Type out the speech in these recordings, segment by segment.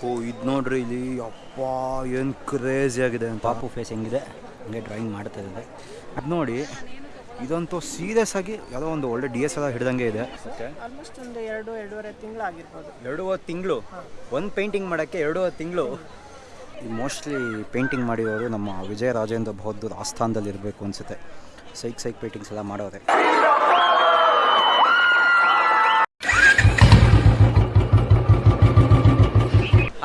ಓಹೋ ಇದು ನೋಡ್ರಿ ಇಲ್ಲಿ. ಅಪ್ಪ ಏನು ಕ್ರೇಜಿ ಆಗಿದೆ ಪಾಪು ಫೇಸ್ ಹೆಂಗಿದೆ? ಹಂಗೆ ಡ್ರಾಯಿಂಗ್ ಮಾಡ್ತಾ ಇದೆ ಅದು ನೋಡಿ ಇದಂತೂ ಸೀರಿಯಸ್ ಆಗಿ ಯಾವುದೋ ಒಂದು ಒಳ್ಳೆ ಡಿ ಎಸ್ ಎಲ್ಲ ಹಿಡ್ದಂಗೆ ಇದೆ. ಓಕೆ ಆಲ್ಮೋಸ್ಟ್ ಒಂದು ಎರಡು ಎರಡೂವರೆ ತಿಂಗಳಾಗಿರ್ಬೋದು ಎರಡೂವರೆ ತಿಂಗಳು? ಒಂದು ಪೇಂಟಿಂಗ್ ಮಾಡೋಕ್ಕೆ ಎರಡೂವರೆ ತಿಂಗಳು? ಮೋಸ್ಟ್ಲಿ ಪೇಂಟಿಂಗ್ ಮಾಡಿರೋರು ನಮ್ಮ ವಿಜಯ ರಾಜೇಂದ್ರ ಬಹದ್ದೂರ್ ಆಸ್ಥಾನದಲ್ಲಿ ಇರಬೇಕು ಅನಿಸುತ್ತೆ. ಸೈಕ್ ಸೈಕ್ ಪೇಂಟಿಂಗ್ಸ್ ಎಲ್ಲ ಮಾಡೋರೆ.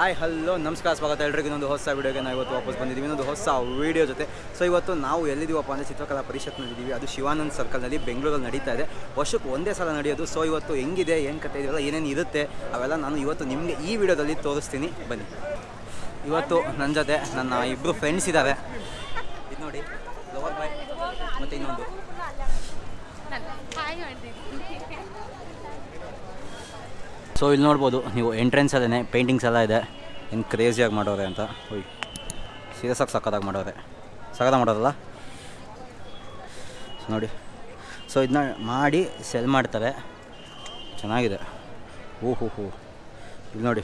ಹಾಯ್, ಹಲೋ, ನಮಸ್ಕಾರ, ಸ್ವಾಗತ ಎಲ್ರಿಗೂ. ಇನ್ನೊಂದು ಹೊಸ ವೀಡಿಯೋಗೆ ನಾವು ಇವತ್ತು ವಾಪಸ್ ಬಂದಿದ್ದೀವಿ. ಇನ್ನೊಂದು ಹೊಸ ವೀಡಿಯೋ ಜೊತೆ. ಸೊ ಇವತ್ತು ನಾವು ಎಲ್ಲಿದ್ದೀವಪ್ಪ ಅಂದರೆ ಚಿತ್ರಕಲಾ ಪರಿಷತ್ನಲ್ಲಿದ್ದೀವಿ. ಅದು ಶಿವಾನಂದ್ ಸರ್ಕಲ್ನಲ್ಲಿ ಬೆಂಗಳೂರಲ್ಲಿ ನಡೀತಾ ಇದೆ. ವರ್ಷಕ್ಕೆ ಒಂದೇ ಸಲ ನಡೆಯೋದು. ಸೊ ಇವತ್ತು ಹೆಂಗಿದೆ, ಏನು ಕತೆ ಇದೆಯಲ್ಲ, ಏನೇನು ಇರುತ್ತೆ, ಅವೆಲ್ಲ ನಾನು ಇವತ್ತು ನಿಮಗೆ ಈ ವಿಡಿಯೋದಲ್ಲಿ ತೋರಿಸ್ತೀನಿ. ಬನ್ನಿ. ಇವತ್ತು ನನ್ನ ಜೊತೆ ನನ್ನ ಇಬ್ಬರು ಫ್ರೆಂಡ್ಸ್ ಇದ್ದಾರೆ ಇದು ನೋಡಿ, ಲವರ್ ಬಾಯ್ ಮತ್ತು ಇನ್ನೊಂದು. ಸೊ ಇಲ್ಲಿ ನೋಡ್ಬೋದು, ನೀವು ಎಂಟ್ರೆನ್ಸ್ ಅಲ್ಲೇ ಪೇಂಟಿಂಗ್ಸ್ ಎಲ್ಲ ಇದೆ. ಏನು ಕ್ರೇಜಿಯಾಗಿ ಮಾಡೋರೆ ಅಂತ. ಹೋಯ್ ಸೀರಿಯಸ್ ಆಗಿ ಸಕ್ಕತ್ತಾಗಿ ಮಾಡೋರೆ. ಸಕ್ಕತ್ತಾಗಿ ಮಾಡೋರಲ್ಲ? ಸೊ ನೋಡಿ. ಸೊ ಇದನ್ನ ಮಾಡಿ ಸೆಲ್ ಮಾಡ್ತಾರೆ. ಚೆನ್ನಾಗಿದೆ. ಹೂ ಹೂ ಹೂ ಇಲ್ಲಿ ನೋಡಿ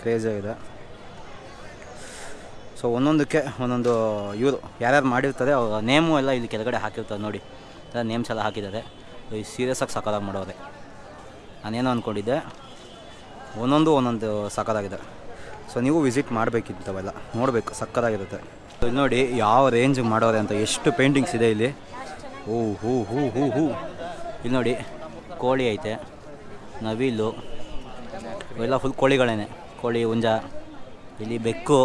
ಕ್ರೇಜಿಯಾಗಿದೆ ಸೊ ಒಂದೊಂದಕ್ಕೆ ಒಂದೊಂದು ಇವರು ಯಾರ್ಯಾರು ಮಾಡಿರ್ತಾರೆ, ಅವ್ರ ನೇಮು ಎಲ್ಲ ಇಲ್ಲಿ ಕೆಳಗಡೆ ಹಾಕಿರ್ತಾರೆ ನೋಡಿ. ನೇಮ್ಸ್ ಎಲ್ಲ ಹಾಕಿದ್ದಾರೆ. ಸೀರಿಯಸ್ ಆಗಿ ಸಕ್ಕತ್ತಾಗಿ ಮಾಡೋರೆ. ನಾನೇನೋ ಅಂದ್ಕೊಂಡಿದ್ದೆ ಒಂದೊಂದು ಒಂದೊಂದು ಸಕ್ಕದಾಗಿದೆ ಸೊ ನೀವು ವಿಸಿಟ್ ಮಾಡಬೇಕಿತ್ತವೆಲ್ಲ ನೋಡಬೇಕು ಸಕ್ಕದಾಗಿರುತ್ತೆ ಇಲ್ಲಿ ನೋಡಿ ಯಾವ ರೇಂಜ್ ಮಾಡೋರೆ ಅಂತ, ಎಷ್ಟು ಪೇಂಟಿಂಗ್ಸ್ ಇದೆ ಇಲ್ಲಿ. ಹೂ ಹೂ ಹೂ ಹೂ ಹೂ. ಇಲ್ಲಿ ನೋಡಿ, ಕೋಳಿ ಐತೆ, ನವಿಲು ಇವೆಲ್ಲ ಫುಲ್ ಕೋಳಿಗಳೇನೆ. ಕೋಳಿ, ಹುಂಜ, ಇಲ್ಲಿ ಬೆಕ್ಕು.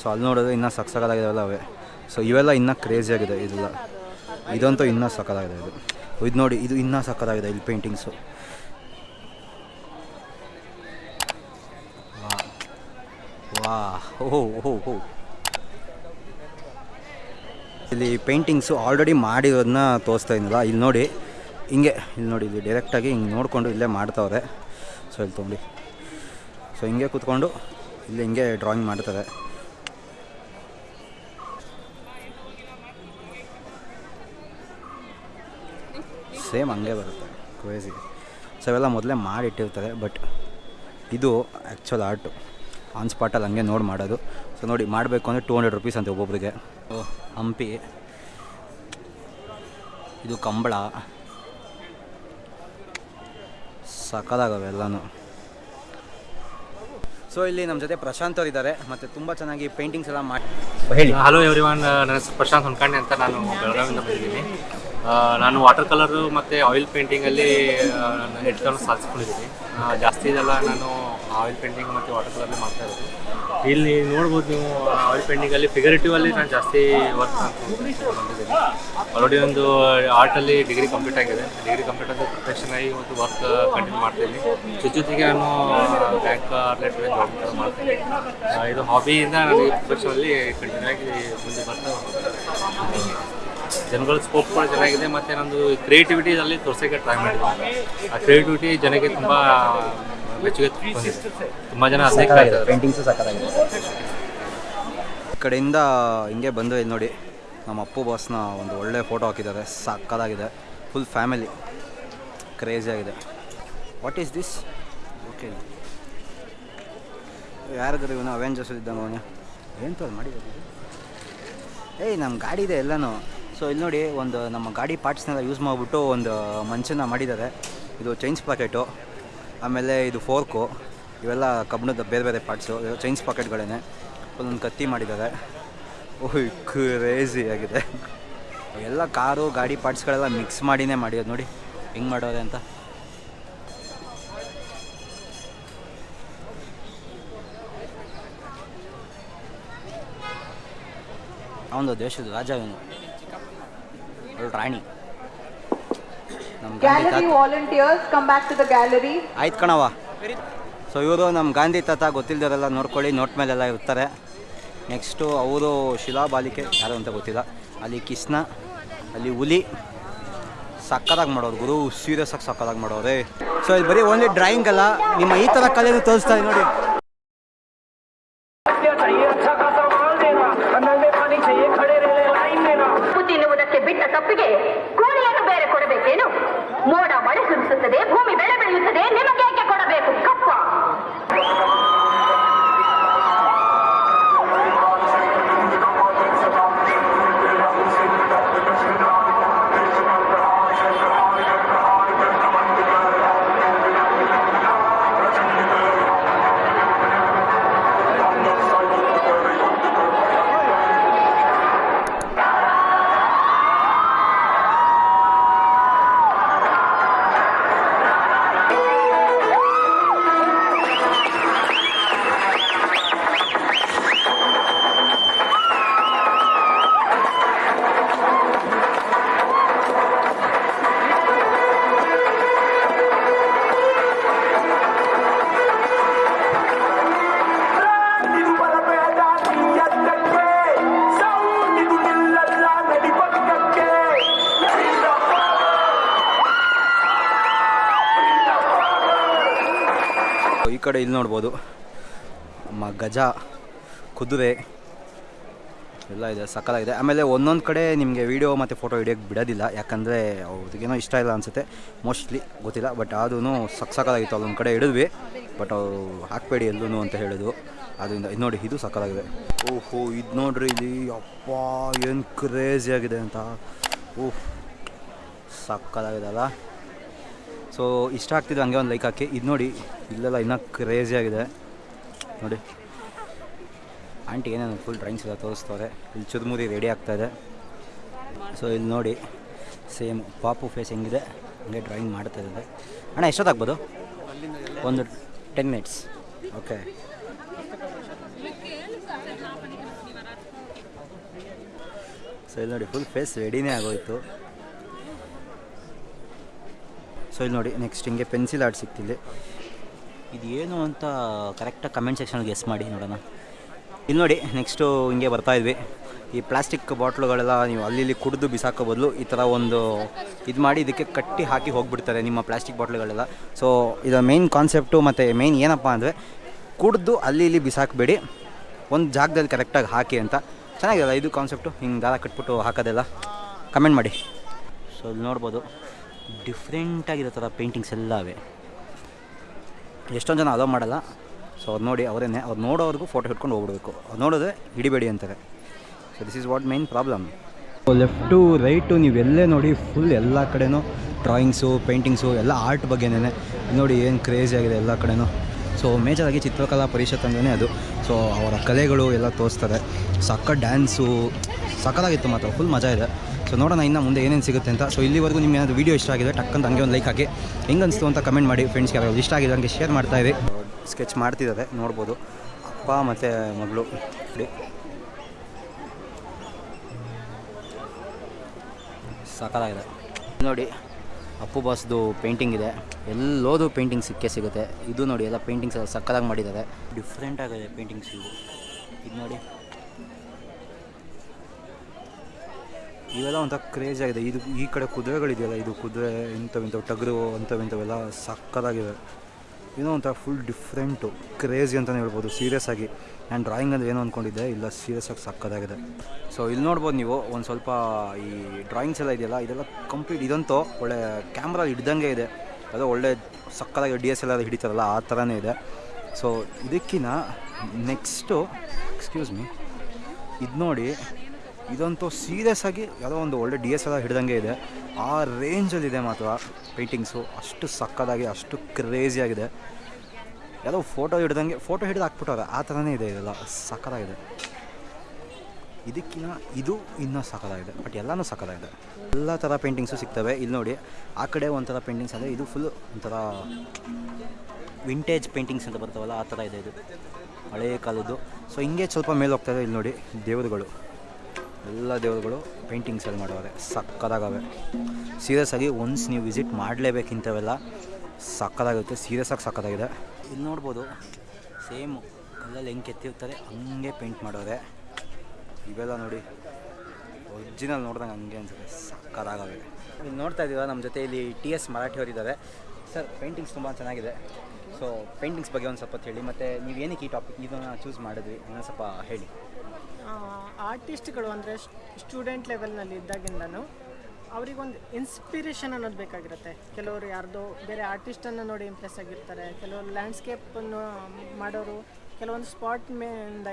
ಸೊ ಅಲ್ಲಿ ನೋಡಿದ್ರೆ ಇನ್ನೂ ಸಕ್ಕದಾಗಿದ್ದಾವೆಲ್ಲ ಅವೇ. ಸೊ ಇವೆಲ್ಲ ಇನ್ನೂ ಕ್ರೇಜಿಯಾಗಿದೆ ಇದೆಲ್ಲ ಇದಂತೂ ಇನ್ನೂ ಸಕ್ಕದಾಗಿದೆ ಇದು. ಇದು ನೋಡಿ, ಇದು ಇನ್ನೂ ಸಕ್ಕದಾಗಿದೆ ಇಲ್ಲಿ ಪೇಂಟಿಂಗ್ಸು ವಾ ಓಹೋ ಓಹೋ ಇಲ್ಲಿ ಪೇಂಟಿಂಗ್ಸು ಆಲ್ರೆಡಿ ಮಾಡಿರೋದನ್ನ ತೋರಿಸ್ತಾ ಇದ್ನಲ್ಲ, ಇಲ್ಲಿ ನೋಡಿ. ಹಿಂಗೆ, ಇಲ್ಲಿ ನೋಡಿ, ಇಲ್ಲಿ ಡೈರೆಕ್ಟಾಗಿ ಹಿಂಗೆ ನೋಡಿಕೊಂಡು ಇಲ್ಲೇ ಮಾಡ್ತಾವ್ರೆ. ಸೊ ಇಲ್ಲಿ ತೊಗೊಂಡು ಸೊ ಹಿಂಗೆ ಕೂತ್ಕೊಂಡು ಇಲ್ಲಿ ಹಿಂಗೆ ಡ್ರಾಯಿಂಗ್ ಮಾಡ್ತಾರೆ. ಸೇಮ್ ಹಂಗೆ ಬರುತ್ತೆ ಕ್ರೇಜಿ ಸೊ ಇವೆಲ್ಲ ಮೊದಲೇ ಮಾಡಿಟ್ಟಿರ್ತಾರೆ ಬಟ್ ಇದು ಆ್ಯಕ್ಚುಲ್ ಆರ್ಟು ಆನ್ ಸ್ಪಾಟಲ್ಲಿ ಹಂಗೆ ನೋಡಿ ಮಾಡೋದು. ಸೊ ನೋಡಿ ಮಾಡಬೇಕು ಅಂದರೆ ಟೂ ಹಂಡ್ರೆಡ್ ರುಪೀಸ್ ಅಂತ ಒಬ್ಬೊಬ್ರಿಗೆ. ಓ, ಹಂಪಿ. ಇದು ಕಂಬಳ. ಸಕ್ಕದಾಗವೆ ಎಲ್ಲನೂ. ಸೊ ಇಲ್ಲಿ ನಮ್ಮ ಜೊತೆ ಪ್ರಶಾಂತ್ ಅವರು ಇದ್ದಾರೆ ಮತ್ತು ತುಂಬ ಚೆನ್ನಾಗಿ ಪೇಂಟಿಂಗ್ಸ್ ಎಲ್ಲ ಮಾಡಿ ಹೇಳಿ. ಹಲೋ ಎವ್ರಿ ಒನ್ ನನ್ನ ಹೆಸರು ಪ್ರಶಾಂತ್ ಹೊನ್ಕಂಡೆ ಅಂತ ನಾನು ಬೆಳಗಾವಿಯಿಂದ ಬಂದಿದ್ದೀನಿ. ನಾನು ವಾಟರ್ ಕಲರು ಮತ್ತು ಆಯಿಲ್ ಪೇಂಟಿಂಗಲ್ಲಿ ನಾನು ಹೆಡ್ಗಳನ್ನು ಸಾಧಿಸ್ಕೊಂಡಿದ್ದೀನಿ ಜಾಸ್ತಿ ಇದೆಲ್ಲ ನಾನು ಆಯಿಲ್ ಪೇಂಟಿಂಗ್ ಮತ್ತು ವಾಟರ್ ಕಲರ್ ಮಾಡ್ತಾ ಇರೋದು. ಇಲ್ಲಿ ನೋಡ್ಬೋದು ನೀವು ಆಯಿಲ್ ಪೇಂಟಿಂಗಲ್ಲಿ ಫಿಗರೇಟಿವಲ್ಲಿ ನಾನು ಜಾಸ್ತಿ ವರ್ಕ್ ಬಂದಿದ್ದೀನಿ. ಆಲ್ರೆಡಿ ಒಂದು ಆರ್ಟಲ್ಲಿ ಡಿಗ್ರಿ ಕಂಪ್ಲೀಟ್ ಆಗಿದೆ. ಡಿಗ್ರಿ ಕಂಪ್ಲೀಟ್ ಆದ ಪ್ರೊಫೆಷನ್ ಆಗಿ ಒಂದು ವರ್ಕ್ ಕಂಟಿನ್ಯೂ ಮಾಡ್ತೀನಿ ಜೊತೆ ಜೊತೆಗೆ ನಾನು ಬ್ಯಾಂಕ್ ರಿಲೇಟೆಡ್ ಜಾಬ್ ಮಾಡ್ತೀನಿ ಆ, ಇದು ಹಾಬಿಯಿಂದ ನಾನು ಈ ಪ್ರೊಫೆಷನಲ್ಲಿ ಕಂಟಿನ್ಯೂ ಆಗಿ ಮುಂದೆ ಬರ್ತಾ. ಜನಗಳ ಸ್ಕೋಪ್ ಕೂಡ ಚೆನ್ನಾಗಿದೆ ಮತ್ತು ನಂದು ಕ್ರಿಯೇಟಿವಿಟಿಯಲ್ಲಿ ತೋರ್ಸೋಕ್ಕೆ ಟ್ರೈ ಮಾಡಿದ್ದೀನಿ. ಆ ಕ್ರಿಯೇಟಿವಿಟಿ ಜನಕ್ಕೆ ತುಂಬ ಮೆಚ್ಚುಗೆ ತುಂಬ ಜನ ಅದನ್ನೇ ಕಾಯ್ತಾರೆ ಪೇಂಟಿಂಗ್ಸು ಸಕ್ಕತ್ತಾಗಿದೆ ಈ ಕಡೆಯಿಂದ ಹಿಂಗೆ ಬಂದು ಇಲ್ಲಿ ನೋಡಿ ನಮ್ಮ ಅಪ್ಪು ಬಾಸ್ನ ಒಂದು ಒಳ್ಳೆ ಫೋಟೋ ಹಾಕಿದ್ದಾರೆ. ಸಕ್ಕದಾಗಿದೆ ಫುಲ್ ಫ್ಯಾಮಿಲಿ ಕ್ರೇಜಿ ಆಗಿದೆ. ವಾಟ್ ಈಸ್ ದಿಸ್ ಓಕೆ ಯಾರಿದ್ರು ಇವನು ಅವೆಂಜರ್ಸ್ ಇದ್ದಂಗೆ ಅವನು? ಏನು ತೋರ್ ಮಾಡಿದ್ದಾರೆ? ಏಯ್ ನಮ್ಮ ಗಾಡಿ ಇದೆ ಎಲ್ಲನೂ. ಸೊ ಇಲ್ಲಿ ನೋಡಿ ಒಂದು ನಮ್ಮ ಗಾಡಿ ಪಾರ್ಟ್ಸ್ನೆಲ್ಲ ಯೂಸ್ ಮಾಡಿಬಿಟ್ಟು ಒಂದು ಮಂಚನ್ನ ಮಾಡಿದ್ದಾರೆ. ಇದು ಚೈನ್ಸ್ ಪಾಕೆಟು ಆಮೇಲೆ ಇದು ಫೋರ್ಕು, ಇವೆಲ್ಲ ಕಬ್ಬಿಣದ ಬೇರೆ ಬೇರೆ ಪಾರ್ಟ್ಸು ಚೈನ್ಸ್ ಪಾಕೆಟ್ಗಳೇನೆ. ಒಂದೊಂದು ಕತ್ತಿ ಮಾಡಿದ್ದಾರೆ. ಓಹ್ ಕ್ರೇಜಿ ಆಗಿದೆ. ಎಲ್ಲ ಕಾರು, ಗಾಡಿ ಪಾರ್ಟ್ಸ್ಗಳೆಲ್ಲ ಮಿಕ್ಸ್ ಮಾಡಿನೇ ಮಾಡಿರೋದು ನೋಡಿ. ಹೆಂಗೆ ಮಾಡೋದೆ ಅಂತ. ಅವನು ದೇಶದ ರಾಜ ಇವನು. ರಾಣಿ. ನಮ್ಮ volunteers come back to the gallery. ಆಯ್ತು ಕಣವ ಸೊ ಇವರು ನಮ್ಮ ಗಾಂಧಿ ತಾತ ಗೊತ್ತಿಲ್ಲದವರೆಲ್ಲ ನೋಡ್ಕೊಳ್ಳಿ ನೋಟ್ ಮೇಲೆಲ್ಲ ಇರ್ತಾರೆ. ನೆಕ್ಸ್ಟು ಅವರು ಶಿಲಾ ಬಾಲಿಕೆ ಯಾರು ಅಂತ ಗೊತ್ತಿಲ್ಲ. ಅಲ್ಲಿ ಕೃಷ್ಣ ಅಲ್ಲಿ ಹುಲಿ ಸಕ್ಕದಾಗಿ ಮಾಡೋರು. ಗುರು ಸೀರಿಯಸ್ ಆಗಿ ಸಕ್ಕದಾಗಿ ಮಾಡೋರೇ. ಸೊ ಇಲ್ಲಿ ಬರೀ ಓನ್ಲಿ ಡ್ರಾಯಿಂಗ್ ಅಲ್ಲ ನಿಮ್ಮ ಈ ಥರ ಕಲೆಯನ್ನು ತೋರಿಸ್ತಾರೆ ನೋಡಿ. ಕಡೆ ಇಲ್ಲಿ ನೋಡ್ಬೋದು. ನಮ್ಮ ಗಜ ಕುದುರೆ ಎಲ್ಲ ಇದೆ ಸಕ್ಕಲಾಗಿದೆ ಆಮೇಲೆ ಒಂದೊಂದು ಕಡೆ ನಿಮಗೆ ವೀಡಿಯೋ ಮತ್ತು ಫೋಟೋ ಹಿಡಿಯೋಕ್ಕೆ ಬಿಡೋದಿಲ್ಲ. ಯಾಕಂದರೆ ಅವ್ರಿಗೇನೋ ಇಷ್ಟ ಇಲ್ಲ ಅನಿಸುತ್ತೆ. ಮೋಸ್ಟ್ಲಿ ಗೊತ್ತಿಲ್ಲ ಬಟ್ ಅದೂ ಸಕ್ ಸಕ್ಕಲಾಗಿತ್ತು ಅಲ್ಲೊಂದು ಕಡೆ ಇಡಿದ್ವಿ ಬಟ್ ಅವು ಹಾಕಬೇಡಿ ಎಲ್ಲೂ ಅಂತ ಹೇಳಿದ್ರು. ಅದರಿಂದ ಇದು ನೋಡಿ, ಇದು ಸಕ್ಕಲಾಗಿದೆ ಓಹೋ, ಇದು ನೋಡ್ರಿ ಇಲ್ಲಿ. ಅಪ್ಪ ಏನು ಕ್ರೇಜಿ ಆಗಿದೆ ಅಂತ. ಓಹ್ ಸಕ್ಕಲಾಗಿದೆ ಅಲ್ಲ. ಸೊ ಇಷ್ಟ ಆಗ್ತಿದೆ ಹಂಗೆ ಒಂದು ಲೈಕ್ ಹಾಕಿ. ಇದು ನೋಡಿ, ಇಲ್ಲೆಲ್ಲ ಇನ್ನೂ ಕ್ರೇಜಿ ಆಗಿದೆ. ನೋಡಿ. ಆಂಟಿ ಏನೇನು ಫುಲ್ ಡ್ರಾಯಿಂಗ್ಸ್ ಎಲ್ಲ ತೋರಿಸ್ತವ್ರೆ. ಇಲ್ಲಿ ಚುರುಮುರಿ ರೆಡಿ ಆಗ್ತಾಯಿದೆ ಸೊ ಇಲ್ಲಿ ನೋಡಿ ಸೇಮ್ ಪಾಪು ಫೇಸ್ ಹೆಂಗಿದೆ. ಹಂಗೆ ಡ್ರಾಯಿಂಗ್ ಮಾಡ್ತಾ ಇದ್ದಾರೆ. ಅಣ್ಣ, ಎಷ್ಟೊತ್ತಾಗ್ಬೋದು? ಒಂದು ಟೆನ್ ಮಿನಿಟ್ಸ್ ಓಕೆ ಸೊ ಇಲ್ಲಿ ನೋಡಿ ಫುಲ್ ಫೇಸ್ ರೆಡಿನೇ ಆಗೋಯ್ತು. ಸೊ ಇಲ್ಲಿ ನೋಡಿ ನೆಕ್ಸ್ಟ್ ಹಿಂಗೆ ಪೆನ್ಸಿಲ್ ಆರ್ಟ್ ಸಿಕ್ತಿಲ್ಲ ಇದು ಏನು ಅಂತ ಕರೆಕ್ಟಾಗಿ ಕಮೆಂಟ್ ಸೆಕ್ಷನಲ್ಲಿ ಗೆಸ್ ಮಾಡಿ ನೋಡೋಣ. ಇಲ್ಲಿ ನೋಡಿ ನೆಕ್ಸ್ಟು ಹಿಂಗೆ ಬರ್ತಾ ಇದ್ವಿ. ಈ ಪ್ಲಾಸ್ಟಿಕ್ ಬಾಟ್ಲುಗಳೆಲ್ಲ ನೀವು ಅಲ್ಲಿ ಇಲ್ಲಿ ಕುಡಿದು ಬಿಸಾಕೋ ಬದಲು ಈ ಥರ ಒಂದು ಇದು ಮಾಡಿ ಇದಕ್ಕೆ ಕಟ್ಟಿ ಹಾಕಿ ಹೋಗಿಬಿಡ್ತಾರೆ ನಿಮ್ಮ ಪ್ಲಾಸ್ಟಿಕ್ ಬಾಟ್ಲುಗಳೆಲ್ಲ ಸೊ ಇದರ ಮೇಯ್ನ್ ಕಾನ್ಸೆಪ್ಟು ಮತ್ತು ಮೇಯ್ನ್ ಏನಪ್ಪ ಅಂದರೆ ಕುಡಿದು ಅಲ್ಲಿ ಇಲ್ಲಿ ಬಿಸಾಕಬೇಡಿ. ಒಂದು ಜಾಗದಲ್ಲಿ ಕರೆಕ್ಟಾಗಿ ಹಾಕಿ ಅಂತ. ಚೆನ್ನಾಗಿರಲ್ಲ ಇದು ಕಾನ್ಸೆಪ್ಟು ಹಿಂಗೆ ದಾರ ಕಟ್ಬಿಟ್ಟು ಹಾಕೋದೆಲ್ಲ. ಕಮೆಂಟ್ ಮಾಡಿ. ಸೊ ಇಲ್ಲಿ ನೋಡ್ಬೋದು. ಡಿಫ್ರೆಂಟಾಗಿರೋ ಥರ ಪೇಂಟಿಂಗ್ಸ್ ಎಲ್ಲ ಅವೆ ಎಷ್ಟೊಂದು ಜನ ಅಲೋ ಮಾಡಲ್ಲ. ಸೊ ಅವ್ರು ನೋಡಿ ಅವರೇನೆ, ಅವ್ರು ನೋಡೋವ್ರಿಗೂ ಫೋಟೋ ಹಿಡ್ಕೊಂಡು ಹೋಗ್ಬಿಡ್ಬೇಕು. ಅವ್ರು ನೋಡಿದ್ರೆ ಹಿಡಿಬೇಡಿ ಅಂತಾರೆ. So this is what main problem left right ನೀವೆಲ್ಲೇ ನೋಡಿ ಫುಲ್ ಎಲ್ಲ ಕಡೆಯೂ ಡ್ರಾಯಿಂಗ್ಸು ಪೇಂಟಿಂಗ್ಸು ಎಲ್ಲ ಆರ್ಟ್ ಬಗ್ಗೆನೇ ನೋಡಿ ಏನು ಕ್ರೇಜಿ ಆಗಿದೆ ಎಲ್ಲ ಕಡೆನೂ. ಸೊ ಮೇಜರಾಗಿ ಚಿತ್ರಕಲಾ ಪರಿಷತ್ ಅಂದ್ರೆ ಅದು. ಸೊ ಅವರ ಕಲೆಗಳು ಎಲ್ಲ ತೋರಿಸ್ತಾರೆ. ಸಕ್ಕ ಡ್ಯಾನ್ಸು ಸಕ್ಕದಾಗಿತ್ತು ಮಾತ್ರ ಫುಲ್ ಮಜಾ ಇದೆ. ಸೊ ನೋಡೋಣ ಇನ್ನು ಮುಂದೆ ಏನೇನು ಸಿಗುತ್ತೆ ಅಂತ. ಸೊ ಇಲ್ಲಿವರೆಗೂ ನಿಮ್ಗೆ ಏನಾದರೂ ವೀಡಿಯೋ ಇಷ್ಟ ಆಗಿದೆ ಟಕ್ಕಂತ ಹಂಗೆ ಒಂದು ಲೈಕ್ ಹಾಕಿ. ಹೆಂಗೆ ಅನಿಸ್ತು ಅಂತ ಕಮೆಂಟ್ ಮಾಡಿ ಫ್ರೆಂಡ್ಸ್ಗೆ ಯಾರು ಇಷ್ಟ ಆಗಿದೆ ಹಂಗೆ ಶೇರ್ ಮಾಡ್ತಾ ಇದೆ ಸ್ಕೆಚ್ ಮಾಡ್ತಿದ್ದಾರೆ ನೋಡ್ಬೋದು. ಅಪ್ಪ ಮತ್ತು ಮಗಳು. ಸಾಕಾಗಿದೆ ನೋಡಿ, ಅಪ್ಪು ಬಾಸ್ದು ಪೇಂಟಿಂಗ್ ಇದೆ. ಎಲ್ಲೋದು ಪೇಂಟಿಂಗ್ ಸಿಕ್ಕೇ ಸಿಗುತ್ತೆ. ಇದು ನೋಡಿ, ಎಲ್ಲ ಪೇಂಟಿಂಗ್ಸ್ ಸಕ್ಕದಾಗಿ ಮಾಡಿದ್ದಾರೆ. ಡಿಫ್ರೆಂಟ್ ಆಗಿದೆ ಪೇಂಟಿಂಗ್ಸ್ ಇವು. ಇದು ನೋಡಿ. ಇವೆಲ್ಲ ಒಂಥರ ಕ್ರೇಜ್ ಆಗಿದೆ. ಇದು ಈ ಕಡೆ ಕುದುರೆಗಳಿದೆಯಲ್ಲ, ಇದು ಕುದುರೆ ಇಂಥವಿಂಥವು ಇಂಥವು, ಟಗರು ಅಂಥವು ಇಂಥವೆಲ್ಲ ಸಕ್ಕದಾಗಿವೆ ಏನೋ ಒಂಥರ ಫುಲ್ ಡಿಫ್ರೆಂಟು ಕ್ರೇಜಿ ಅಂತಲೇ ಹೇಳ್ಬೋದು ಸೀರಿಯಸ್ ಆಗಿ. ನಾನು ಡ್ರಾಯಿಂಗ್ ಅಂದರೆ ಏನು ಅಂದ್ಕೊಂಡಿದ್ದೆ ಇಲ್ಲ ಸೀರಿಯಸ್ ಆಗಿ ಸಕ್ಕದಾಗಿದೆ ಸೊ ಇಲ್ಲಿ ನೋಡ್ಬೋದು ನೀವು, ಒಂದು ಸ್ವಲ್ಪ ಈ ಡ್ರಾಯಿಂಗ್ಸ್ ಎಲ್ಲ ಇದೆಯಲ್ಲ, ಇದೆಲ್ಲ ಕಂಪ್ಲೀಟ್ ಇದಂತೂ ಒಳ್ಳೆ ಕ್ಯಾಮ್ರಾ ಹಿಡ್ದಂಗೆ ಇದೆ. ಅದು ಒಳ್ಳೆ ಸಕ್ಕದಾಗಿ ಡಿ ಎಸ್ ಎಲ್ ಆರ್ ಹಿಡಿತಾರಲ್ಲ, ಆ ಥರನೇ ಇದೆ. ಸೊ ಇದಕ್ಕಿಂತ ನೆಕ್ಸ್ಟು ಎಕ್ಸ್ಕ್ಯೂಸ್ ಮೀ ಇದು ನೋಡಿ ಇದಂತೂ ಸೀರಿಯಸ್ ಆಗಿ ಯಾವುದೋ ಒಂದು ಒಳ್ಳೆ ಡಿ ಎಸ್ ಎಲ್ ಹಿಡ್ದಂಗೆ ಇದೆ. ಆ ರೇಂಜಲ್ಲಿದೆ ಮಾತ್ರ ಪೇಂಟಿಂಗ್ಸು ಅಷ್ಟು ಸಕ್ಕದಾಗಿ, ಅಷ್ಟು ಕ್ರೇಜಿಯಾಗಿದೆ ಯಾವುದೋ ಫೋಟೋ ಹಿಡ್ದಂಗೆ ಫೋಟೋ ಹಿಡಿದು ಹಾಕ್ಬಿಟ್ಟವ್ರೆ, ಆ ಥರನೇ ಇದೆ ಇದೆಲ್ಲ. ಸಕ್ಕದಾಗಿದೆ. ಇದಕ್ಕಿನ್ನ, ಇದು ಇನ್ನೂ ಸಕ್ಕದಾಗಿದೆ. ಬಟ್ ಎಲ್ಲನೂ ಸಕ್ಕದಾಗಿದೆ. ಎಲ್ಲ ಥರ ಪೇಂಟಿಂಗ್ಸು ಸಿಗ್ತವೆ. ಇಲ್ಲಿ ನೋಡಿ, ಆ ಕಡೆ ಒಂಥರ ಪೇಂಟಿಂಗ್ಸ್ ಅಂದರೆ ಇದು ಫುಲ್ ಒಂಥರ ವಿಂಟೇಜ್ ಪೇಂಟಿಂಗ್ಸ್ ಅಂತ ಬರ್ತಾವಲ್ಲ, ಆ ಥರ ಇದೆ ಇದು. ಹಳೆಯ ಕಾಲದ್ದು. ಸೊ ಹಿಂಗೆ ಸ್ವಲ್ಪ ಮೇಲೆ ಹೋಗ್ತಾಯಿದೆ ಇಲ್ಲಿ ನೋಡಿ ದೇವರುಗಳು. ಎಲ್ಲ ದೇವರುಗಳು ಪೇಂಟಿಂಗ್ಸ್ ಎಲ್ಲ ಮಾಡೋರೆ ಸಕ್ಕದಾಗವೆ. ಸೀರಿಯಸ್ ಆಗಿ ಒನ್ಸ್ ನೀವು ವಿಸಿಟ್ ಮಾಡಲೇಬೇಕಿಂಥವೆಲ್ಲ ಸಕ್ಕದಾಗುತ್ತೆ ಸೀರಿಯಸ್ ಆಗಿ ಸಕ್ಕದಾಗಿದೆ. ಇಲ್ಲಿ ನೋಡ್ಬೋದು ಸೇಮ್ ಕಲ್ಲಲ್ಲಿ ಹೆಂಗೆ ಕೆತ್ತಿರ್ತಾರೆ, ಹಂಗೆ ಪೇಂಟ್ ಮಾಡೋರೆ ಇವೆಲ್ಲ ನೋಡಿ ಒರಿಜಿನಲ್ ನೋಡ್ದಂಗೆ ಹಂಗೆ ಅನ್ಸುತ್ತೆ. ಸಕ್ಕದಾಗವೆ. ಇಲ್ಲಿ ನೋಡ್ತಾ ಇದ್ದೀವ ನಮ್ಮ ಜೊತೆ ಇಲ್ಲಿ ಟಿ ಎಸ್ ಮರಾಠಿ ಇದ್ದಾರೆ ಸರ್ ಪೇಂಟಿಂಗ್ಸ್ ತುಂಬ ಚೆನ್ನಾಗಿದೆ. ಸೊ ಪೇಂಟಿಂಗ್ಸ್ ಬಗ್ಗೆ ಒಂದು ಸ್ವಲ್ಪ ಹೇಳಿ. ಮತ್ತು ನೀವು ಏನಕ್ಕೆ ಈ ಟಾಪಿಕ್ ಇದನ್ನು ಚೂಸ್ ಮಾಡಿದ್ವಿ ಇನ್ನೊಂದು ಸ್ವಲ್ಪ ಹೇಳಿ. ಆರ್ಟಿಸ್ಟ್ಗಳು ಅಂದರೆ ಸ್ಟೂಡೆಂಟ್ ಲೆವೆಲ್ನಲ್ಲಿ ಇದ್ದಾಗಿಂದನೂ ಅವರಿಗೊಂದು ಇನ್ಸ್ಪಿರೇಷನ್ ಅನ್ನೋದು ಬೇಕಾಗಿರುತ್ತೆ. ಕೆಲವರು ಯಾರ್ದೋ ಬೇರೆ ಆರ್ಟಿಸ್ಟನ್ನು ನೋಡಿ ಇಂಪ್ರೆಸ್ ಆಗಿರ್ತಾರೆ ಕೆಲವರು ಲ್ಯಾಂಡ್ಸ್ಕೇಪನ್ನು ಮಾಡೋರು ಕೆಲವೊಂದು ಸ್ಪಾಟ್ ಮೇಯಿಂದ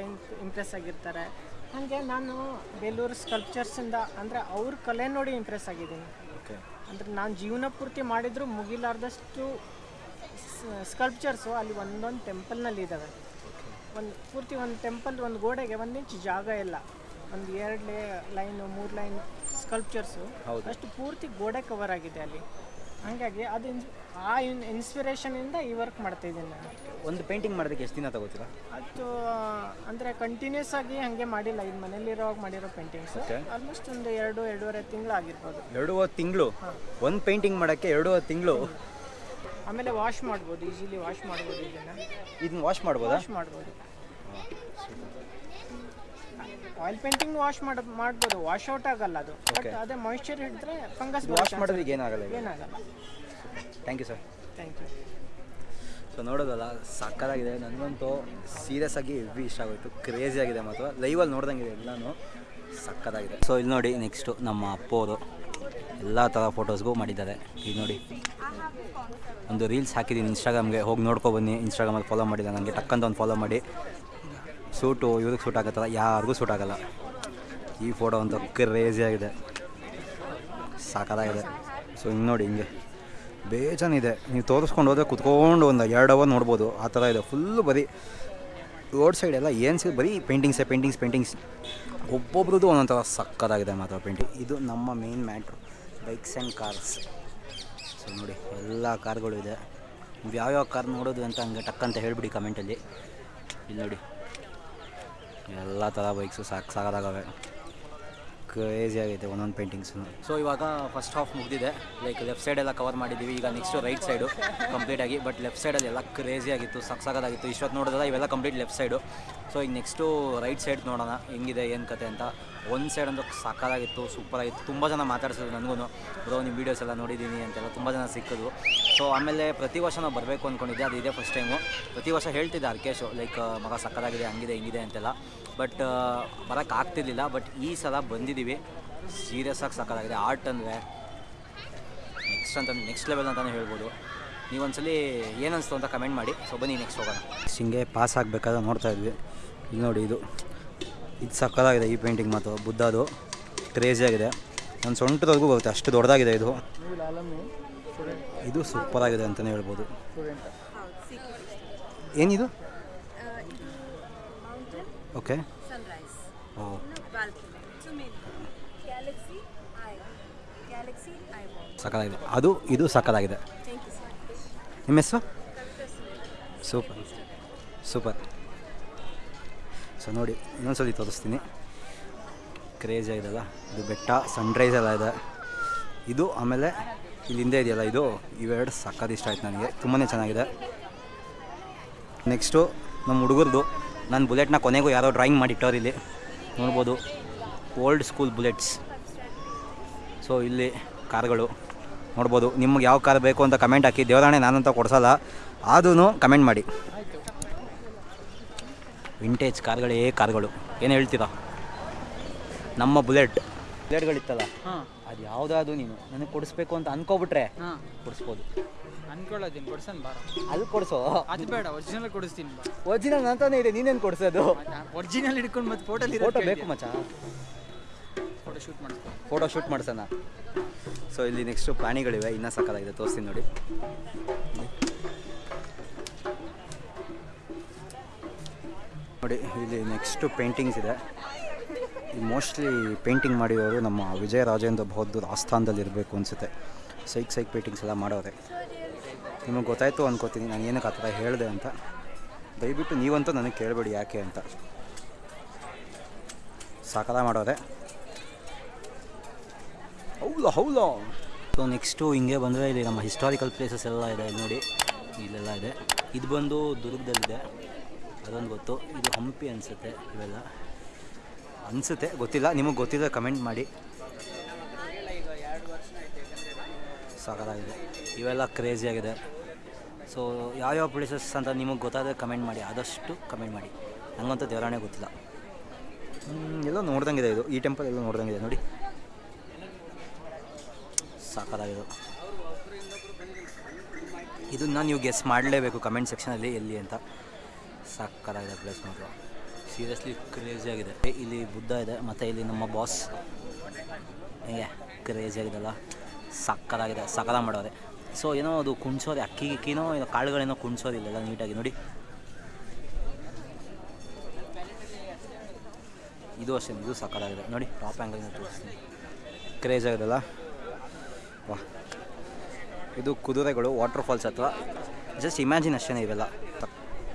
ಇಂಪ್ರೆಸ್ ಆಗಿರ್ತಾರೆ. ಹಾಗೆ ನಾನು ಬೇಲೂರು ಸ್ಕಲ್ಪ್ಚರ್ಸಿಂದ ಅಂದರೆ ಅವ್ರ ಕಲೆ ನೋಡಿ ಇಂಪ್ರೆಸ್ ಆಗಿದ್ದೀನಿ. ಓಕೆ ಅಂದರೆ ನಾನು ಜೀವನ ಪೂರ್ತಿ ಮಾಡಿದರೂ ಮುಗಿಲಾರ್ದಷ್ಟು ಸ್ಕಲ್ಪ್ಚರ್ಸು ಅಲ್ಲಿ ಒಂದೊಂದು ಟೆಂಪಲ್ನಲ್ಲಿ ಇದ್ದಾವೆ ಒಂದು ಪೂರ್ತಿ ಒಂದು ಟೆಂಪಲ್ ಒಂದು ಗೋಡೆಗೆ ಒಂದು ಇಂಚು ಜಾಗ ಇಲ್ಲ. ಒಂದು ಎರಡು ಲೇ ಲೈನು ಮೂರು ಲೈನ್ ಸ್ಕಲ್ಪ್ಚರ್ಸು. ಅಷ್ಟು ಪೂರ್ತಿ ಗೋಡೆ ಕವರ್ ಆಗಿದೆ ಅಲ್ಲಿ. ಹಾಗಾಗಿ ಅದು ಇನ್ಸ್ ಆ ಇನ್ ಇನ್ಸ್ಪಿರೇಷನಿಂದ ಈ ವರ್ಕ್ ಮಾಡ್ತಾ ಇದ್ದೀನಿ ನಾನು. ಒಂದು ಪೇಂಟಿಂಗ್ ಮಾಡೋದಕ್ಕೆ ಎಷ್ಟು ದಿನ ತಗೋತೀರಾ? ಅದು ಅಂದರೆ ಕಂಟಿನ್ಯೂಸ್ ಆಗಿ ಹಾಗೆ ಮಾಡಿಲ್ಲ. ಇದು ಮನೇಲಿರೋವಾಗ ಮಾಡಿರೋ ಪೇಂಟಿಂಗ್ಸ್ ಆಲ್ಮೋಸ್ಟ್ ಒಂದು ಎರಡು ಎರಡೂವರೆ ತಿಂಗಳು ಆಗಿರ್ಬೋದು. ಎರಡೂವರೆ ತಿಂಗಳು? ಒಂದು ಪೇಂಟಿಂಗ್ ಮಾಡೋಕ್ಕೆ ಎರಡೂವರೆ ತಿಂಗಳು? ಆಮೇಲೆ ವಾಶ್ ಮಾಡ್ಬೋದು ಈಸಿಲಿ ವಾಶ್ ಮಾಡ್ಬೋದು ಇದನ್ನ ಇದನ್ನ ವಾಶ್ ಮಾಡ್ಬೋದಾ? ವಾಶ್ ಮಾಡ್ಬೋದು. ಆಯಿಲ್ ಪೇಂಟಿಂಗ್ ವಾಶ್ ಮಾಡ ಮಾಡ್ಬೋದು ವಾಶ್ ಔಟ್ ಆಗಲ್ಲ ಅದು. ಬಟ್. ಅದೇ ಮಾಯಿಶ್ಚರ್ ಹಿಡಿದ್ರೆ ಫಂಗಸ್ ವಾಶ್ ಮಾಡೋದ್ರಿಗೆ ಏನಾಗಲ್ಲ ಏನಾಗಲ್ಲ. Thank you sir thank you so ನೋಡೋದಲ್ಲ ಸಕ್ಕತ್ತಾಗಿದೆ. ನನಗಂತೂ ಸೀರಿಯಸ್ ಆಗಿ ಹೆವಿ ಇಷ್ಟ ಆಗೋಯ್ತು. ಕ್ರೇಜಿ ಆಗಿದೆ ಮತ್ತು ಲೈವಲ್ಲಿ ನೋಡ್ದಂಗಿದೆ ಎಲ್ಲನೂ. ಸಕ್ಕತ್ತಾಗಿದೆ. ಸೊ ಇಲ್ಲಿ ನೋಡಿ ನೆಕ್ಸ್ಟು ನಮ್ಮ ಅಪ್ಪೋರು. ಎಲ್ಲ ಥರ ಫೋಟೋಸ್ಗೂ ಮಾಡಿದ್ದಾರೆ. ಈಗ ನೋಡಿ, ಒಂದು ರೀಲ್ಸ್ ಹಾಕಿದ್ದೀನಿ ಇನ್ಸ್ಟಾಗ್ರಾಮ್ಗೆ. ಹೋಗಿ ನೋಡ್ಕೊ ಬನ್ನಿ, ಇನ್ಸ್ಟಾಗ್ರಾಮಲ್ಲಿ ಫಾಲೋ ಮಾಡಿಲ್ಲ ನನಗೆ ಟಕ್ಕಂತ ಒಂದು ಫಾಲೋ ಮಾಡಿ. ಸೂಟು ಇವ್ರಿಗೆ ಸೂಟ್ ಆಗುತ್ತಲ್ಲ, ಯಾರಿಗೂ ಸೂಟ್ ಆಗೋಲ್ಲ. ಈ ಫೋಟೋ ಅಂತೂ ಕ್ರೇಜಿ ಆಗಿದೆ. ಸಾಕಾಗಿದೆ. ಸೊ ಹಿಂಗೆ ನೋಡಿ, ಹಿಂಗೆ. ಬೇಜಾನಿದೆ. ನೀವು ತೋರಿಸ್ಕೊಂಡು ಹೋದ್ರೆ ಕುತ್ಕೊಂಡು ಒಂದು ಎರಡು ಅವರ್ ನೋಡ್ಬೋದು. ಆ ಥರ ಇದೆ. ಫುಲ್ಲು ಬರೀ ರೋಡ್ ಸೈಡ್ ಎಲ್ಲ ಏನು ಸಿಗ ಬರೀ ಪೇಂಟಿಂಗ್ಸೇ ಪೇಂಟಿಂಗ್ಸ್ ಪೇಂಟಿಂಗ್ಸ್ ಒಬ್ಬೊಬ್ರದ್ದು ಒಂದೊಂಥರ ಥರ ಸಕ್ಕತ್ತಾಗಿದೆ ಮಾತ್ರ ಪೇಂಟಿಂಗ್ ಇದು ನಮ್ಮ main matter bikes and cars so ನೋಡಿ, ಎಲ್ಲ ಕಾರ್ಗಳು ಇದೆ. ನೀವು ಯಾವ್ಯಾವ ಕಾರ್ ನೋಡೋದು ಅಂತ ಹಂಗೆ ಟಕ್ ಅಂತ ಹೇಳಿಬಿಡಿ ಕಮೆಂಟಲ್ಲಿ ಇಲ್ಲಿ ನೋಡಿ, ಎಲ್ಲ ಥರ ಬೈಕ್ಸು ಸಾಕು ಸಾಕಾಗವೆ ಕ್ರೇಜಿ ಆಗೈತೆ, ಒಂದೊಂದು ಪೇಂಟಿಂಗ್ಸು ಸೊ ಇವಾಗ ಫಸ್ಟ್ ಹಾಫ್ ಮುಗಿದಿದೆ. ಲೈಕ್ ಲೆಫ್ಟ್ ಸೈಡ್ ಎಲ್ಲ ಕವರ್ ಮಾಡಿದ್ದೀವಿ ಈಗ ನೆಕ್ಸ್ಟು ರೈಟ್ ಸೈಡು ಕಂಪ್ಲೀಟಾಗಿ ಬಟ್ ಲೆಫ್ಟ್ ಸೈಡಲ್ಲಿ ಎಲ್ಲ ಕ್ರೇಜಿ ಆಗಿತ್ತು ಸಾಕಾಗಿತ್ತು ಇಷ್ಟೊತ್ತು ನೋಡಿದ್ರೆ ಇವೆಲ್ಲ ಕಂಪ್ಲೀಟ್ ಲೆಫ್ಟ್ ಸೈಡು ಸೊ ಈಗ ನೆಕ್ಸ್ಟು ರೈಟ್ ಸೈಡ್ ನೋಡೋಣ, ಹೆಂಗಿದೆ, ಏನು ಕತೆ ಅಂತ. ಒಂದು ಸೈಡ್ ಅಂತೂ ಸಾಕಾಗಿತ್ತು ಸೂಪರಾಗಿತ್ತು ತುಂಬ ಜನ ಮಾತಾಡ್ಸಿದ್ರು ನನಗೂ ಬ್ರೋ ನಿಮ್ಮ ವೀಡಿಯೋಸ್ ಎಲ್ಲ ನೋಡಿದ್ದೀನಿ ಅಂತೆಲ್ಲ ತುಂಬ ಜನ ಸಿಕ್ಕಿದ್ರು. ಸೊ ಆಮೇಲೆ ಪ್ರತಿ ವರ್ಷ ನಾವು ಬರಬೇಕು ಅಂದ್ಕೊಂಡಿದ್ದೆ ಅದು ಇದೇ ಫಸ್ಟ್ ಟೈಮು ಪ್ರತಿ ವರ್ಷ ಹೇಳ್ತಿದ್ದೆ ಅರ್ಕೇಶು ಲೈಕ್, ಮಗ ಸಕ್ಕದಾಗಿದೆ, ಹಂಗಿದೆ, ಹಿಂಗಿದೆ ಅಂತೆಲ್ಲ. ಬಟ್ ಬರೋಕ್ಕಾಗ್ತಿರ್ಲಿಲ್ಲ ಬಟ್ ಈ ಸಲ ಬಂದಿದ್ದೀವಿ ಸೀರಿಯಸ್ ಆಗಿ ಸಕ್ಕತ್ತಾಗಿದೆ ಆರ್ಟ್ ಅಂದರೆ ನೆಕ್ಸ್ಟ್ ಅಂತ ನೆಕ್ಸ್ಟ್ ಲೆವೆಲ್ ಅಂತಲೇ ಹೇಳ್ಬೋದು. ನೀವೊಂದ್ಸಲಿ ಏನಿಸ್ತು ಅಂತ ಕಮೆಂಟ್ ಮಾಡಿ. ಸೊ ಬನ್ನಿ ನೆಕ್ಸ್ಟ್ ಹೋಗೋಣ. ಹಿಂಗೆ ಪಾಸ್ ಆಗಬೇಕಾದ್ರೆ ನೋಡ್ತಾ ಇದ್ವಿ. ಇಲ್ಲಿ ನೋಡಿ ಇದು. ಇದು ಸಕ್ಕದಾಗಿದೆ ಈ ಪೇಂಟಿಂಗ್ ಮಾತು ಬುದ್ಧದು. ಕ್ರೇಜಿ ಆಗಿದೆ. ನನ್ನ ಸೊಂಟದವರೆಗೂ ಬರುತ್ತೆ ಅಷ್ಟು ದೊಡ್ಡದಾಗಿದೆ ಇದು. ಇದು ಸೂಪರಾಗಿದೆ ಅಂತಲೇ ಹೇಳ್ಬೋದು. ಏನಿದು? ಓಕೆ ಓ. ಸಕ್ಕತ್ತಾಗಿದೆ ಅದು ಇದು ಸಕ್ಕದಾಗಿದೆ. ನಿಮ್ಮ ಹೆಸರು? ಸೂಪರ್. ಸೂಪರ್. ಸೊ ನೋಡಿ ಇನ್ನೊಂದ್ಸಲಿ ತೋರಿಸ್ತೀನಿ. ಕ್ರೇಜ್ ಆಗಿದೆಲ್ಲ ಇದು ಬೆಟ್ಟ ಸನ್ರೈಸ್ ಎಲ್ಲ ಇದೆ. ಇದು ಆಮೇಲೆ ಇಲ್ಲಿ ಹಿಂದೆ ಇದೆಯಲ್ಲ ಇದು? ಇವೆರಡು ಸಕ್ಕದ ಇಷ್ಟ ಆಯ್ತು ನನಗೆ. ತುಂಬಾ ಚೆನ್ನಾಗಿದೆ. ನೆಕ್ಸ್ಟು ನಮ್ಮ ಹುಡುಗರದು ನನ್ನ ಬುಲೆಟ್ನ ಕೊನೆಗೂ ಯಾರೋ ಡ್ರಾಯಿಂಗ್ ಮಾಡಿಟ್ಟವ್ರು ಇಲ್ಲಿ. ನೋಡ್ಬೋದು. ಓಲ್ಡ್ ಸ್ಕೂಲ್ ಬುಲೆಟ್ಸ್ ಸೊ ಇಲ್ಲಿ ಕಾರ್ಗಳು ನೋಡ್ಬೋದು. ನಿಮ್ಗೆ ಯಾವ ಕಾರ್ ಬೇಕು ಅಂತ ಕಮೆಂಟ್ ಹಾಕಿ. ದೇವರಾಣೆ ನಾನಂತ ಕೊಡ್ಸಲ್ಲ. ಆದೂ ಕಮೆಂಟ್ ಮಾಡಿ. ವಿಂಟೇಜ್ ಕಾರ್ಗಳೇ ಕಾರ್ಗಳು. ಏನು ಹೇಳ್ತೀರಾ? ನಮ್ಮ ಬುಲೆಟ್ ಬುಲೆಟ್ಗಳಿತ್ತಲ್ಲ ಅದು ಯಾವುದಾದ್ರು ನೀನು. ನನಗೆ ಕೊಡಿಸ್ಬೇಕು ಅಂತ ಅನ್ಕೋಬಿಟ್ರೆ ಹಾಂ. ಕೊಡಿಸ್ಬೋದು. ಅನ್ಕೊಳ್ಳೋದೀನಿ ಕೊಡ್ಸನ್ ಬಾರ. ಅಲ್ಲಿ ಕೊಡಿಸೋ? ಅದು ಬೇಡ ಒರಿಜಿನಲ್ ಕೊಡಿಸ್ತೀನಿ ಬಾ. ಒರಿಜಿನಲ್ ಅಂತಾನೆ ಇದೆ ನೀನೇನು ಕೊಡಿಸೋದು? ಒರಿಜಿನಲ್ ಹಿಡ್ಕೊಂಡು ಮತ್ತೆ ಫೋಟೋ ಫೋಟೋ ಬೇಕು ಮಚ್ಚ. ಫೋಟೋ ಶೂಟ್ ಮಾಡ್ಸೋಣ. ಸೊ ಇಲ್ಲಿ ನೆಕ್ಸ್ಟು ಪ್ರಾಣಿಗಳಿವೆ. ಇನ್ನೂ ಸಕ್ಕತ್ತಾಗಿದೆ ತೋರಿಸ್ತೀನಿ ನೋಡಿ. ನೋಡಿ, ಇಲ್ಲಿ ನೆಕ್ಸ್ಟು ಪೇಂಟಿಂಗ್ಸ್ ಇದೆ. ಮೋಸ್ಟ್ಲಿ ಪೇಂಟಿಂಗ್ ಮಾಡಿರೋರು ನಮ್ಮ ವಿಜಯ ರಾಜೇಂದ್ರ ಬಹದ್ದೂರ್ ಆಸ್ಥಾನದಲ್ಲಿ ಇರಬೇಕು ಅನಿಸುತ್ತೆ. ಸೈಕ್ ಸೈಕ್ ಪೇಂಟಿಂಗ್ಸ್ ಎಲ್ಲ ಮಾಡೋರೆ. ನಿಮಗೆ ಗೊತ್ತಾಯಿತು ಅನ್ಕೋತೀನಿ. ನಾನು ಏನಕ್ಕೆ ಆ ಥರ ಹೇಳಿದೆ ಅಂತ. ದಯವಿಟ್ಟು ನೀವಂತೂ ನನಗೆ ಕೇಳಬೇಡಿ ಯಾಕೆ ಅಂತ. ಸಾಕಲ ಮಾಡೋರೆ. ಹೌಲ ಹೌದಾ? ಸೊ ನೆಕ್ಸ್ಟು ಹಿಂಗೆ ಬಂದರೆ ಇಲ್ಲಿ ನಮ್ಮ ಹಿಸ್ಟಾರಿಕಲ್ ಪ್ಲೇಸಸ್ ಎಲ್ಲ ಇದೆ, ನೋಡಿ. ಇಲ್ಲೆಲ್ಲ ಇದೆ. ಇದು ಬಂದು ದುರ್ಗದಲ್ಲಿದೆ. ಅದೊಂದು ಗೊತ್ತು. ಇದು ಹಂಪಿ ಅನಿಸುತ್ತೆ ಇವೆಲ್ಲ. ಅನಿಸುತ್ತೆ. ಗೊತ್ತಿಲ್ಲ. ನಿಮಗೆ ಗೊತ್ತಿದ್ರೆ ಕಮೆಂಟ್ ಮಾಡಿ. ಸಾಕಾಗಿದೆ ಇವೆಲ್ಲ ಕ್ರೇಜಿಯಾಗಿದೆ ಸೊ ಯಾವ್ಯಾವ ಪ್ಲೇಸಸ್ ಅಂತ ನಿಮಗೆ ಗೊತ್ತಾದರೆ ಕಮೆಂಟ್ ಮಾಡಿ. ಆದಷ್ಟು ಕಮೆಂಟ್ ಮಾಡಿ. ನನಗಂತೂ ದೇವರಾಣೆ ಗೊತ್ತಿಲ್ಲ. ಎಲ್ಲೋ ನೋಡ್ದಂಗಿದೆ ಇದು. ಈ ಟೆಂಪಲ್ ಎಲ್ಲೋ ನೋಡ್ದಂಗಿದೆ. ನೋಡಿ. ಸಾಕಾಗಿದೆ ಇದನ್ನ ನೀವು ಗೆಸ್ ಮಾಡಲೇಬೇಕು ಕಮೆಂಟ್ ಸೆಕ್ಷನಲ್ಲಿ ಎಲ್ಲಿ ಅಂತ. ಸಾಕಾಗಿದೆ ಪ್ಲೇಸ್ ಮಾತ್ರ. ಸೀರಿಯಸ್ಲಿ ಕ್ರೇಜಿ ಆಗಿದೆ. ಇಲ್ಲಿ ಬುದ್ಧ ಇದೆ, ಮತ್ತು ಇಲ್ಲಿ ನಮ್ಮ ಬಾಸ್ ಹೇಗೆ ಕ್ರೇಜಿ ಆಗಿದೆಲ್ಲ. ಸಕ್ಕದಾಗಿದೆ ಸಕಲ ಮಾಡೋರೆ. ಸೊ ಏನೋ ಅದು ಕುಣ್ಸೋದೆ ಅಕ್ಕಿ ಗಿಕ್ಕಿನೋ ಏನೋ ಕಾಳುಗಳೇನೋ ಕುಣ್ಸೋದಿಲ್ಲ ನೀಟಾಗಿ ನೋಡಿ. ಇದು ಅಷ್ಟೇ, ಇದು ಸಕ್ಕದಾಗಿದೆ ನೋಡಿ ಟಾಪ್ ಆ್ಯಂಗಲ್ ತೋರಿಸ್ತೀನಿ. ಕ್ರೇಜ್ ಆಗಿದೆಲ್ಲ. ವಾ ಇದು ಕುದುರೆಗಳು ವಾಟರ್ ಫಾಲ್ಸ್ ಹತ್ರ ಜಸ್ಟ್ ಇಮ್ಯಾಜಿನ್ ಅಷ್ಟೇ ಇವೆಲ್ಲ.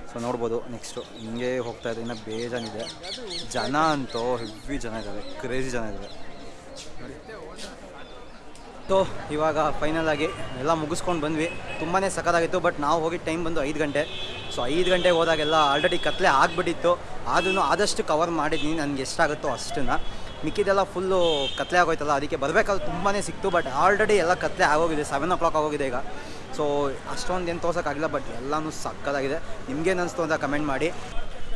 ಸೊ ನೋಡ್ಬೋದು ನೆಕ್ಸ್ಟು ಹಿಂಗೆ ಹೋಗ್ತಾ ಇದೆ ಇನ್ನೂ ಬೇಜಾನಿದೆ ಜನ ಅಂತೂ ಹೆವಿ ಜನ ಇದ್ದಾರೆ ಕ್ರೇಜಿ ಜನ ಇದ್ದಾರೆ ಸೊ ಇವಾಗ ಫೈನಲ್ ಆಗಿ ಎಲ್ಲ ಮುಗಿಸ್ಕೊಂಡು ಬಂದ್ವಿ. ತುಂಬಾ ಸಖತ್ತಾಗಿತ್ತು ಬಟ್ ನಾವು ಹೋಗಿ ಟೈಮ್ ಬಂದು ಐದು ಗಂಟೆ. ಸೊ ಐದು ಗಂಟೆಗೆ ಹೋದಾಗೆಲ್ಲ ಆಲ್ರೆಡಿ ಕತ್ಲೆ ಆಗಿಬಿಟ್ಟಿತ್ತು. ಆದ್ರೂ ಆದಷ್ಟು ಕವರ್ ಮಾಡಿದ್ದೀನಿ ನನಗೆ ಎಷ್ಟಾಗುತ್ತೋ ಅಷ್ಟನ್ನ. ಮಿಕ್ಕಿದೆಲ್ಲ ಫುಲ್ಲು ಕತ್ಲೆ ಆಗೋಯ್ತಲ್ಲ, ಅದಕ್ಕೆ ಬರಬೇಕಾದ್ರೆ ತುಂಬಾ ಸಿಕ್ತು ಬಟ್ ಆಲ್ರೆಡಿ ಎಲ್ಲ ಕತ್ಲೆ ಆಗೋಗಿದೆ ಸೆವೆನ್ ಓ ಕ್ಲಾಕ್ ಆಗೋಗಿದೆ ಈಗ. ಸೊ ಅಷ್ಟೊಂದು ಏನು ತೋರ್ಸೋಕ್ಕಾಗಿಲ್ಲ ಬಟ್ ಎಲ್ಲನೂ ಸಕ್ಕತ್ತಾಗಿದೆ. ನಿಮ್ಗೇನು ಅನಿಸ್ತು ಅಂತ ಕಮೆಂಟ್ ಮಾಡಿ.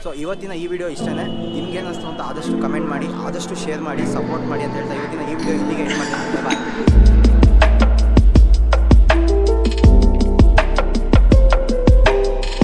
ಸೊ ಇವತ್ತಿನ ಈ ವಿಡಿಯೋ ಇಷ್ಟೇ ನಿಮ್ಗೇನು ಅನಿಸ್ತು ಅಂತ ಆದಷ್ಟು ಕಮೆಂಟ್ ಮಾಡಿ, ಆದಷ್ಟು ಶೇರ್ ಮಾಡಿ ಸಪೋರ್ಟ್ ಮಾಡಿ ಅಂತ ಹೇಳ್ತಾ ಇವತ್ತಿನ ಈ ವಿಡಿಯೋ ಇಲ್ಲಿಗೆ ಎಂಡ್ ಮಾಡ್ತೀನಿ.